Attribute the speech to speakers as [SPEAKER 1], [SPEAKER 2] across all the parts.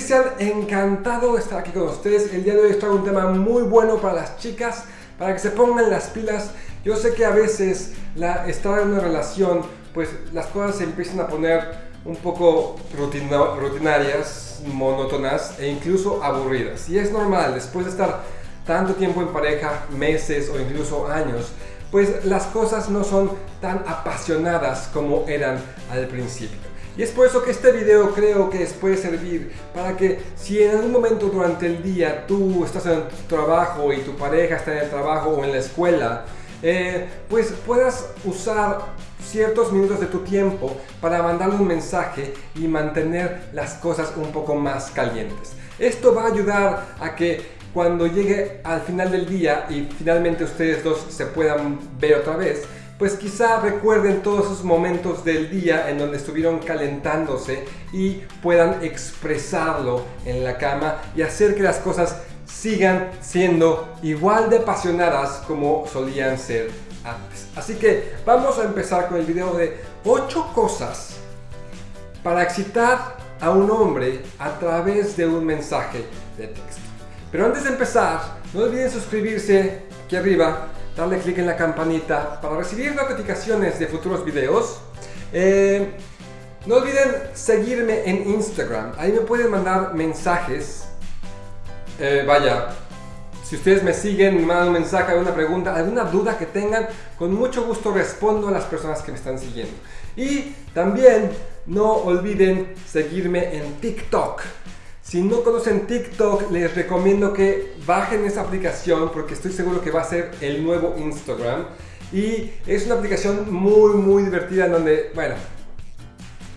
[SPEAKER 1] Cristian, encantado de estar aquí con ustedes. El día de hoy traigo un tema muy bueno para las chicas, para que se pongan las pilas. Yo sé que a veces la, estar en una relación, pues las cosas se empiezan a poner un poco rutinarias, monótonas e incluso aburridas. Y es normal, después de estar tanto tiempo en pareja, meses o incluso años, pues las cosas no son tan apasionadas como eran al principio. Y es por eso que este video creo que les puede servir para que si en algún momento durante el día tú estás en tu trabajo y tu pareja está en el trabajo o en la escuela, eh, pues puedas usar ciertos minutos de tu tiempo para mandarle un mensaje y mantener las cosas un poco más calientes. Esto va a ayudar a que cuando llegue al final del día y finalmente ustedes dos se puedan ver otra vez, pues quizá recuerden todos esos momentos del día en donde estuvieron calentándose y puedan expresarlo en la cama y hacer que las cosas sigan siendo igual de apasionadas como solían ser antes. Así que vamos a empezar con el video de 8 cosas para excitar a un hombre a través de un mensaje de texto. Pero antes de empezar, no olviden suscribirse aquí arriba darle clic en la campanita para recibir notificaciones de futuros videos. Eh, no olviden seguirme en Instagram, ahí me pueden mandar mensajes. Eh, vaya, si ustedes me siguen, me mandan un mensaje, alguna pregunta, alguna duda que tengan, con mucho gusto respondo a las personas que me están siguiendo. Y también no olviden seguirme en TikTok. Si no conocen TikTok, les recomiendo que bajen esa aplicación porque estoy seguro que va a ser el nuevo Instagram. Y es una aplicación muy, muy divertida en donde, bueno,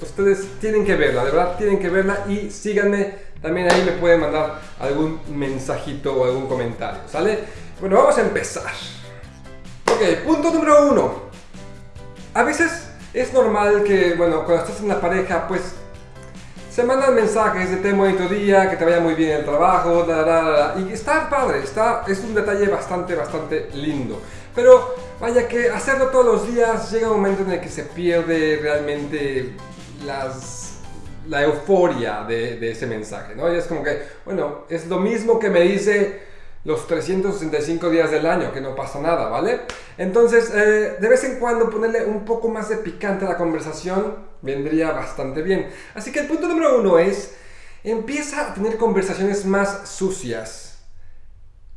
[SPEAKER 1] ustedes tienen que verla, de verdad tienen que verla y síganme. También ahí me pueden mandar algún mensajito o algún comentario, ¿sale? Bueno, vamos a empezar. Ok, punto número uno. A veces es normal que, bueno, cuando estás en la pareja, pues se mandan mensajes de ten bonito día, que te vaya muy bien el trabajo, y está padre, está, es un detalle bastante, bastante lindo. Pero vaya que hacerlo todos los días llega un momento en el que se pierde realmente las, la euforia de, de ese mensaje, ¿no? Y es como que, bueno, es lo mismo que me dice los 365 días del año, que no pasa nada, ¿vale? Entonces, eh, de vez en cuando ponerle un poco más de picante a la conversación vendría bastante bien. Así que el punto número uno es, empieza a tener conversaciones más sucias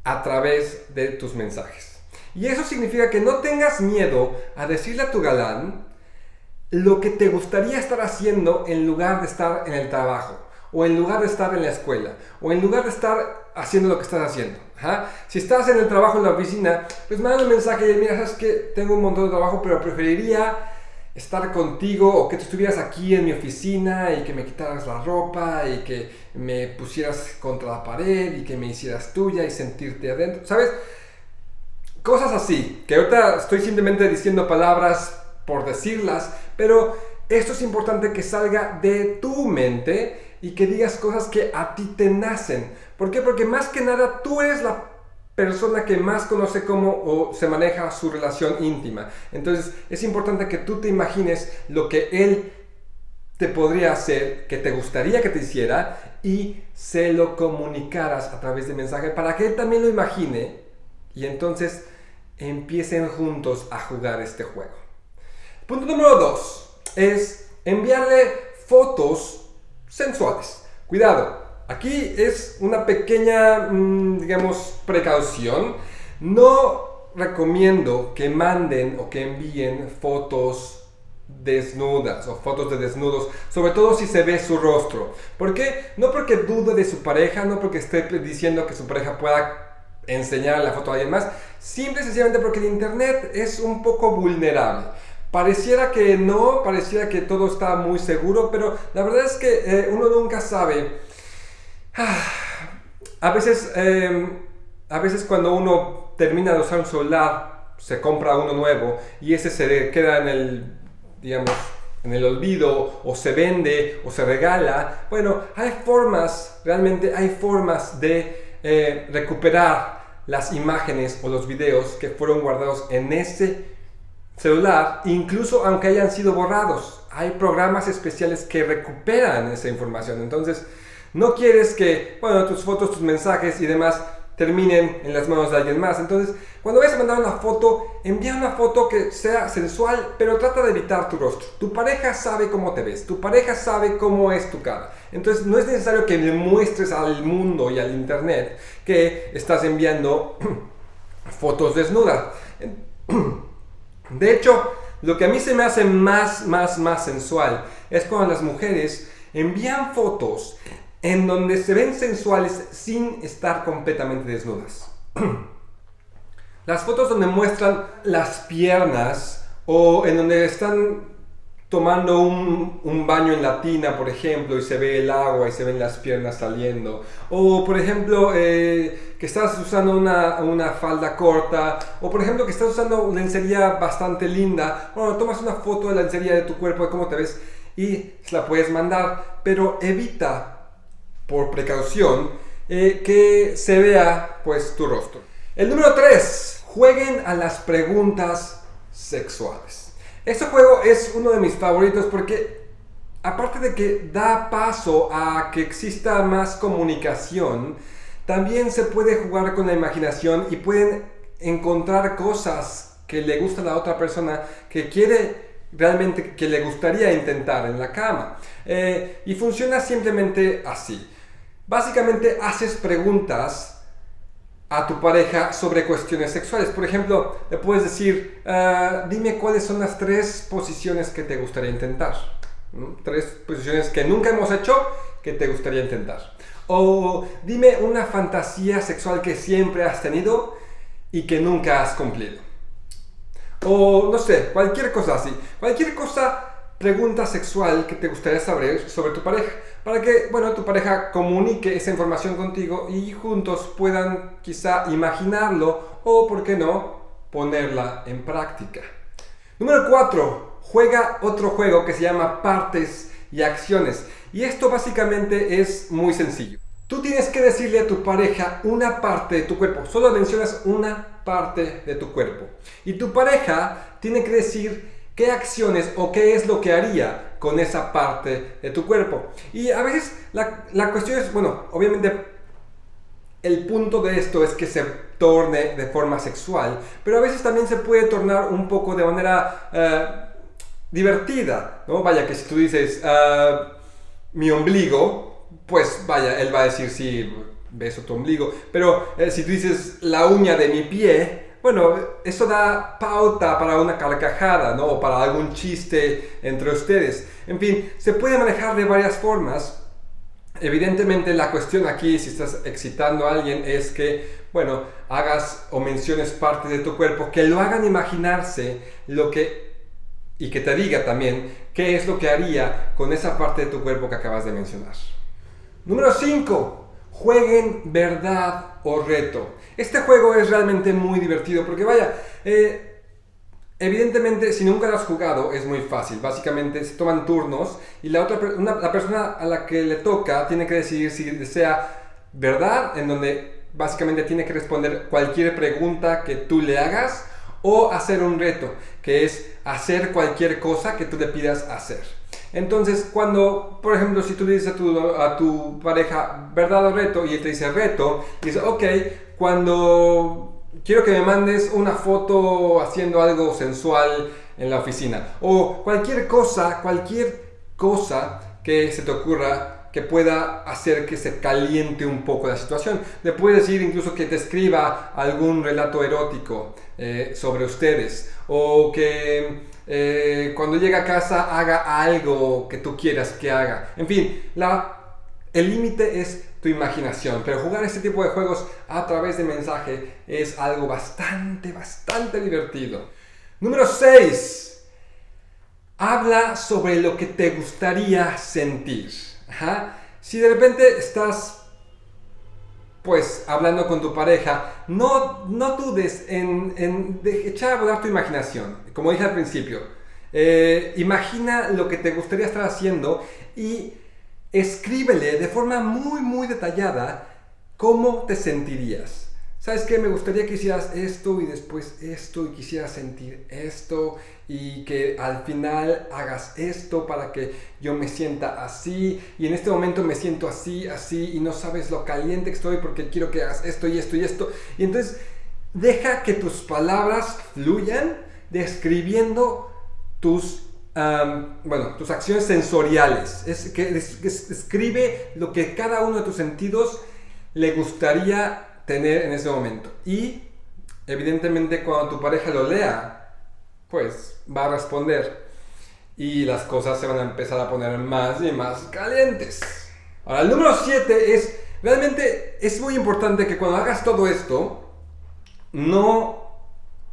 [SPEAKER 1] a través de tus mensajes. Y eso significa que no tengas miedo a decirle a tu galán lo que te gustaría estar haciendo en lugar de estar en el trabajo, o en lugar de estar en la escuela, o en lugar de estar haciendo lo que estás haciendo. Si estás en el trabajo en la oficina, pues manda un mensaje y mira, sabes que tengo un montón de trabajo, pero preferiría estar contigo o que tú estuvieras aquí en mi oficina y que me quitaras la ropa y que me pusieras contra la pared y que me hicieras tuya y sentirte adentro, ¿sabes? Cosas así, que ahorita estoy simplemente diciendo palabras por decirlas, pero esto es importante que salga de tu mente y que digas cosas que a ti te nacen. ¿Por qué? Porque más que nada tú eres la persona que más conoce cómo o se maneja su relación íntima. Entonces es importante que tú te imagines lo que él te podría hacer, que te gustaría que te hiciera y se lo comunicaras a través de mensaje para que él también lo imagine y entonces empiecen juntos a jugar este juego. Punto número dos es enviarle fotos sensuales. Cuidado, Aquí es una pequeña, mm, digamos, precaución. No recomiendo que manden o que envíen fotos desnudas o fotos de desnudos, sobre todo si se ve su rostro. ¿Por qué? No porque dude de su pareja, no porque esté diciendo que su pareja pueda enseñar la foto a alguien más, simple y sencillamente porque el internet es un poco vulnerable. Pareciera que no, pareciera que todo está muy seguro, pero la verdad es que eh, uno nunca sabe a veces, em, a veces cuando uno termina de usar un celular, se compra uno nuevo y ese se queda en el, digamos, en el olvido o se vende o se regala. Bueno, hay formas, realmente hay formas de eh, recuperar las imágenes o los videos que fueron guardados en ese celular, incluso aunque hayan sido borrados. Hay programas especiales que recuperan esa información. Entonces, No quieres que, bueno, tus fotos, tus mensajes y demás terminen en las manos de alguien más. Entonces, cuando vayas a mandar una foto, envía una foto que sea sensual, pero trata de evitar tu rostro. Tu pareja sabe cómo te ves, tu pareja sabe cómo es tu cara. Entonces, no es necesario que le muestres al mundo y al internet que estás enviando fotos desnudas. De hecho, lo que a mí se me hace más, más, más sensual es cuando las mujeres envían fotos en donde se ven sensuales sin estar completamente desnudas. Las fotos donde muestran las piernas o en donde están tomando un, baño en la tina, por ejemplo, y se ve el agua y se ven las piernas saliendo. O, por ejemplo, eh, que estás usando una, una, falda corta. O, por ejemplo, que estás usando lencería bastante linda. Bueno, tomas una foto de la lencería de tu cuerpo, de cómo te ves, y se la puedes mandar. Pero evita, por precaución, eh, que se vea pues tu rostro. El número 3. Jueguen a las preguntas sexuales. Este juego es uno de mis favoritos porque aparte de que da paso a que exista más comunicación, también se puede jugar con la imaginación y pueden encontrar cosas que le gusta a la otra persona que quiere realmente que le gustaría intentar en la cama. Eh, y funciona simplemente así. Básicamente haces preguntas a tu pareja sobre cuestiones sexuales. Por ejemplo, le puedes decir, ah, dime cuáles son las tres posiciones que te gustaría intentar. Tres posiciones que nunca hemos hecho que te gustaría intentar. O dime una fantasía sexual que siempre has tenido y que nunca has cumplido. O no sé, cualquier cosa así. Cualquier cosa pregunta sexual que te gustaría saber sobre tu pareja, para que, bueno, tu pareja comunique esa información contigo y juntos puedan quizá imaginarlo o, por qué no, ponerla en práctica. Número 4. Juega otro juego que se llama partes y acciones. Y esto básicamente es muy sencillo. Tú tienes que decirle a tu pareja una parte de tu cuerpo. Solo mencionas una parte de tu cuerpo. Y tu pareja tiene que decir qué acciones o qué es lo que haría con esa parte de tu cuerpo. Y a veces la, cuestión es, bueno, obviamente el punto de esto es que se torne de forma sexual, pero a veces también se puede tornar un poco de manera eh, divertida, ¿no? Vaya, que si tú dices eh, mi ombligo, pues vaya, él va a decir sí, beso tu ombligo, pero eh, si tú dices la uña de mi pie, bueno, eso da pauta para una carcajada, ¿no? O para algún chiste entre ustedes. En fin, se puede manejar de varias formas. Evidentemente la cuestión aquí, si estás excitando a alguien, es que, bueno, hagas o menciones partes de tu cuerpo que lo hagan imaginarse lo que, y que te diga también qué es lo que haría con esa parte de tu cuerpo que acabas de mencionar. Número 5 jueguen verdad o reto. Este juego es realmente muy divertido porque vaya, eh, evidentemente si nunca lo has jugado es muy fácil. Básicamente se toman turnos y la, otra, la persona a la que le toca tiene que decidir si desea verdad, en donde básicamente tiene que responder cualquier pregunta que tú le hagas o hacer un reto, que es hacer cualquier cosa que tú le pidas hacer. Entonces, cuando, por ejemplo, si tú le dices a tu, pareja verdad o reto y él te dice reto, dice, ok, cuando quiero que me mandes una foto haciendo algo sensual en la oficina o cualquier cosa, cualquier cosa que se te ocurra que pueda hacer que se caliente un poco la situación. Le puedes decir incluso que te escriba algún relato erótico eh, sobre ustedes o que eh, cuando llega a casa haga algo que tú quieras que haga. En fin, el límite es tu imaginación, pero jugar este tipo de juegos a través de mensaje es algo bastante, bastante divertido. Número 6. Habla sobre lo que te gustaría sentir. Si de repente estás pues hablando con tu pareja, no, no dudes en, echar a volar tu imaginación. Como dije al principio, eh, imagina lo que te gustaría estar haciendo y escríbele de forma muy, muy detallada cómo te sentirías. ¿Sabes qué? Me gustaría que hicieras esto y después esto y quisieras sentir esto y que al final hagas esto para que yo me sienta así y en este momento me siento así, así y no sabes lo caliente que estoy porque quiero que hagas esto y esto y esto. Y entonces deja que tus palabras fluyan describiendo tus bueno, tus acciones sensoriales. Es que escribe lo que cada uno de tus sentidos le gustaría tener en ese momento. Y evidentemente cuando tu pareja lo lea, pues va a responder. Y las cosas se van a empezar a poner más y más calientes. Ahora, el número 7 es, realmente es muy importante que cuando hagas todo esto, no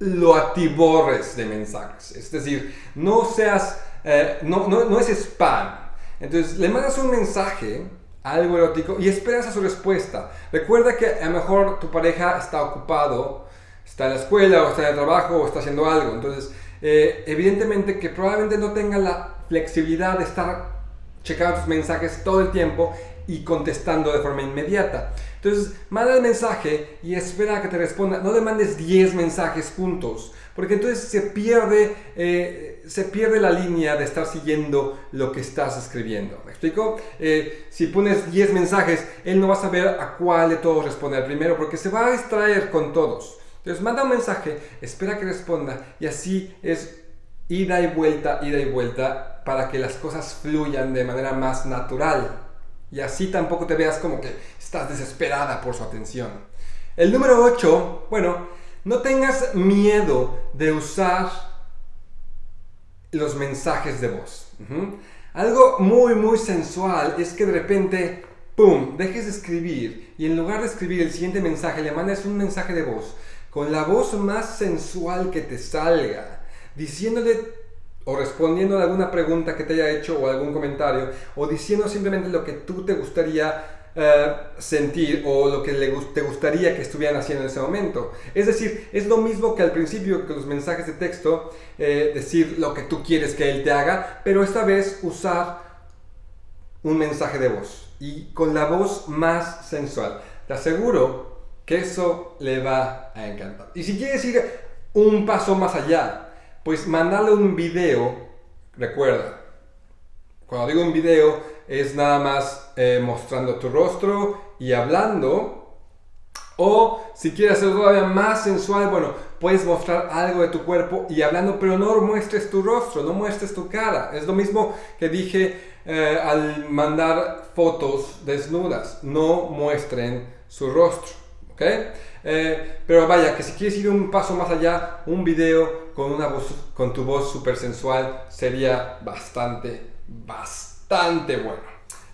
[SPEAKER 1] lo atiborres de mensajes. Es decir, no seas, eh, no, no, no es spam. Entonces, le mandas un mensaje algo erótico y esperas a su respuesta. Recuerda que a lo mejor tu pareja está ocupado, está en la escuela o está en el trabajo o está haciendo algo. Entonces, eh, evidentemente que probablemente no tenga la flexibilidad de estar checando tus mensajes todo el tiempo y contestando de forma inmediata. Entonces, manda el mensaje y espera a que te responda. No le mandes 10 mensajes juntos, porque entonces se pierde, eh, se pierde la línea de estar siguiendo lo que estás escribiendo. ¿Me explico? Eh, si pones 10 mensajes, él no va a saber a cuál de todos responder primero, porque se va a distraer con todos. Entonces, manda un mensaje, espera que responda y así es ida y vuelta, ida y vuelta, para que las cosas fluyan de manera más natural. Y así tampoco te veas como que estás desesperada por su atención. El número 8, bueno, no tengas miedo de usar los mensajes de voz. Algo muy, muy sensual es que de repente, ¡pum!, dejes de escribir y en lugar de escribir el siguiente mensaje, le mandes un mensaje de voz con la voz más sensual que te salga, diciéndole o respondiendo a alguna pregunta que te haya hecho o algún comentario, o diciendo simplemente lo que tú te gustaría eh, sentir o lo que te gustaría que estuvieran haciendo en ese momento. Es decir, es lo mismo que al principio que los mensajes de texto, eh, decir lo que tú quieres que él te haga, pero esta vez usar un mensaje de voz y con la voz más sensual. Te aseguro que eso le va a encantar. Y si quieres ir un paso más allá, pues mandarle un video, recuerda, cuando digo un video es nada más eh, mostrando tu rostro y hablando. O si quieres hacerlo todavía más sensual, bueno, puedes mostrar algo de tu cuerpo y hablando, pero no muestres tu rostro, no muestres tu cara. Es lo mismo que dije eh, al mandar fotos desnudas, no muestren su rostro. ¿ok? Eh, pero vaya, que si quieres ir un paso más allá, un video con, una voz, con tu voz súper sensual sería bastante, bastante bueno.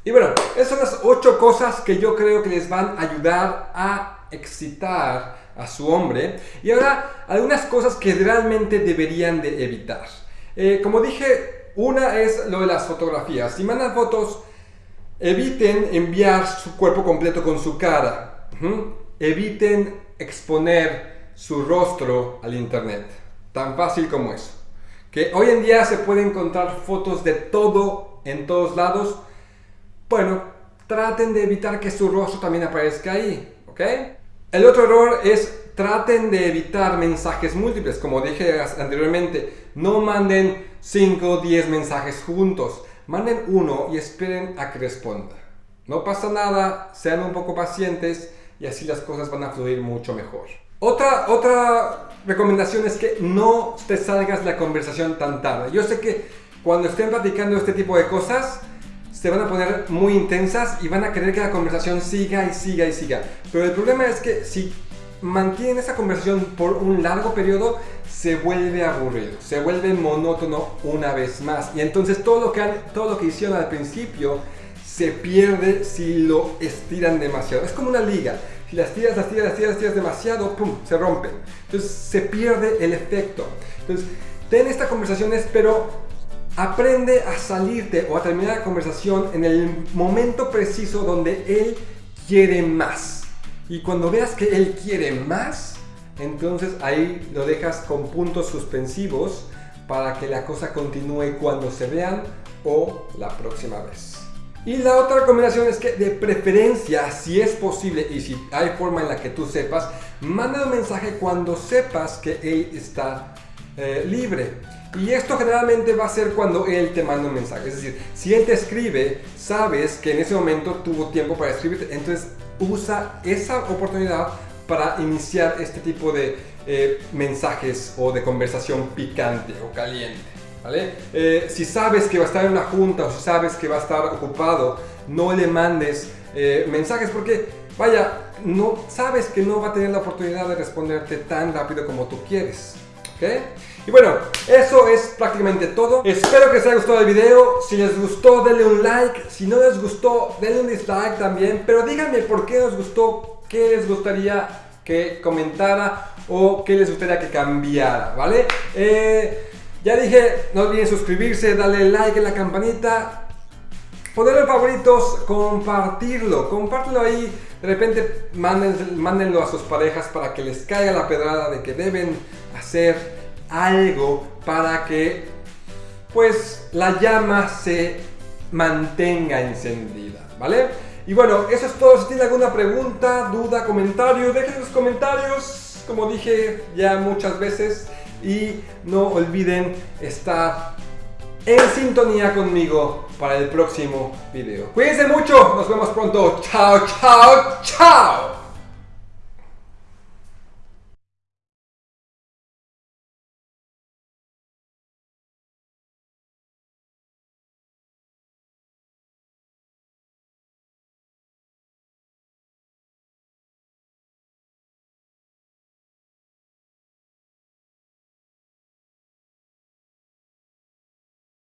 [SPEAKER 1] Y bueno, esas son las ocho cosas que yo creo que les van a ayudar a excitar a su hombre. Y ahora, algunas cosas que realmente deberían de evitar. Eh, como dije, una es lo de las fotografías. Si mandan fotos, eviten enviar su cuerpo completo con su cara. Eviten exponer su rostro al internet. Tan fácil como eso. Que hoy en día se pueden encontrar fotos de todo en todos lados. Bueno, traten de evitar que su rostro también aparezca ahí. ¿Ok? El otro error es traten de evitar mensajes múltiples. Como dije anteriormente, no manden 5 o 10 mensajes juntos. Manden uno y esperen a que responda. No pasa nada, sean un poco pacientes y así las cosas van a fluir mucho mejor. Otra, otra recomendación es que no te salgas de la conversación tan tarde. Yo sé que cuando estén platicando este tipo de cosas, se van a poner muy intensas y van a querer que la conversación siga y siga y siga. Pero el problema es que si mantienen esa conversación por un largo periodo, se vuelve aburrido, se vuelve monótono una vez más. Y entonces todo lo que, todo lo que hicieron al principio se pierde si lo estiran demasiado. Es como una liga. Si las tiras, las tiras, las tiras, las tiras demasiado, ¡pum! Se rompen. Entonces se pierde el efecto. Entonces, ten estas conversaciones, pero aprende a salirte o a terminar la conversación en el momento preciso donde él quiere más. Y cuando veas que él quiere más, entonces ahí lo dejas con puntos suspensivos para que la cosa continúe cuando se vean o la próxima vez. Y la otra recomendación es que de preferencia, si es posible y si hay forma en la que tú sepas, manda un mensaje cuando sepas que él está eh, libre. Y esto generalmente va a ser cuando él te manda un mensaje. Es decir, si él te escribe, sabes que en ese momento tuvo tiempo para escribirte. Entonces usa esa oportunidad para iniciar este tipo de eh, mensajes o de conversación picante o caliente. ¿vale? Eh, si sabes que va a estar en una junta o si sabes que va a estar ocupado, no le mandes eh, mensajes porque, vaya, no sabes que no va a tener la oportunidad de responderte tan rápido como tú quieres. Y bueno, eso es prácticamente todo. Espero que les haya gustado el video. Si les gustó, denle un like. Si no les gustó, denle un dislike también. Pero díganme por qué os gustó, qué les gustaría que comentara o qué les gustaría que cambiara, ¿vale? Eh, ya dije, no olviden suscribirse, darle like en la campanita, ponerlo favoritos, compartirlo, compártelo ahí, de repente mándenlo a sus parejas para que les caiga la pedrada de que deben hacer algo para que pues la llama se mantenga encendida, ¿vale? Y bueno, eso es todo. Si tienen alguna pregunta, duda, comentario, dejen sus comentarios, como dije ya muchas veces. Y no olviden estar en sintonía conmigo para el próximo video. Cuídense mucho, nos vemos pronto. Chao, chao, chao.